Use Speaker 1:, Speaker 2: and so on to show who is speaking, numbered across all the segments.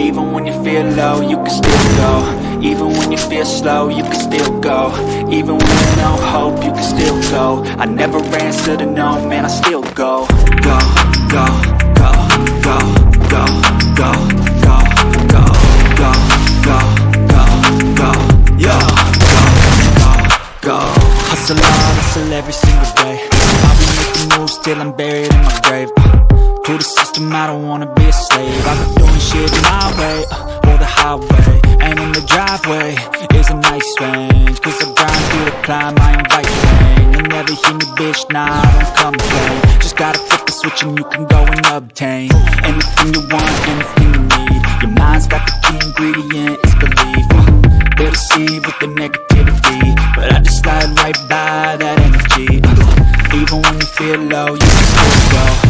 Speaker 1: Even when you feel low, you can still go Even when you feel slow, you can still go Even when there's no hope, you can still go I never answer to no, man, I still go Go, go, go, go, go, go, go, go, go, go, go, go, Go, go, Hustle hard, hustle every single day I'll be making moves till I'm buried in my grave uh, To the system, I don't wanna be a slave I've been doing shit my highway And in the driveway is a nice range. Cause I grind through the climb, I invite pain You never hear me, bitch, nah, I don't complain. Just gotta flip the switch and you can go and obtain Anything you want, anything you need. Your mind's got the key ingredient, it's belief. Uh, deceive with the negativity But I just slide right by that energy. Even when you feel low, you can still go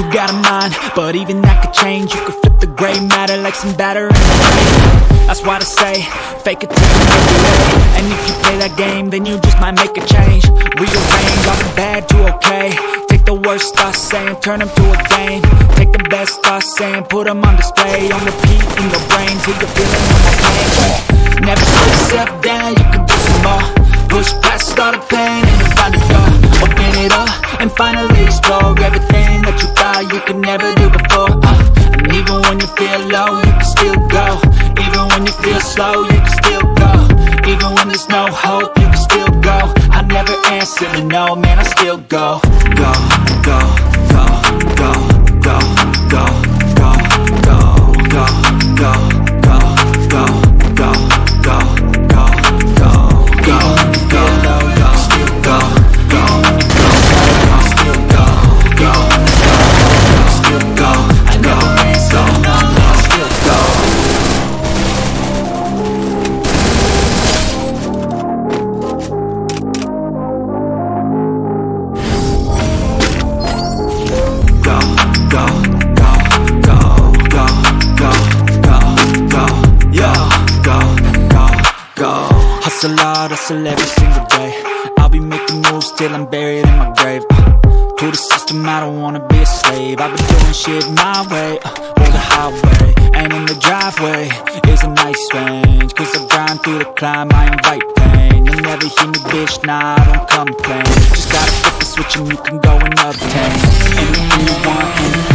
Speaker 1: You got a mind, but even that could change. You could flip the gray matter like some batter in the. That's why I say, fake it till you make it. And if you play that game, then you just might make a change. Rearrange all the bad to okay. Take the worst thoughts saying, turn them to a game. Take the best thoughts saying, put them on display. On repeat in your brain till you're feeling no pain. Never slow yourself down, you can do some more. Push past all the pain and find a door. Open it up and finally explore everything that you could never do before. Uh, and even when you feel low, you can still go. Even when you feel slow, you can still go. Even when there's no hope, you can still go. I never answer to no, man, I still go, go, go, go. Hustle hard, hustle every single day. I'll be making moves till I'm buried in my grave. To the system, I don't wanna be a slave. I've been doing shit my way, uh, or the highway. And in the driveway is a nice range. Cause I grind through the climb, I invite pain. You'll never hear me, bitch, nah, I don't complain. Just gotta flip the switch and you can go and obtain anything you want,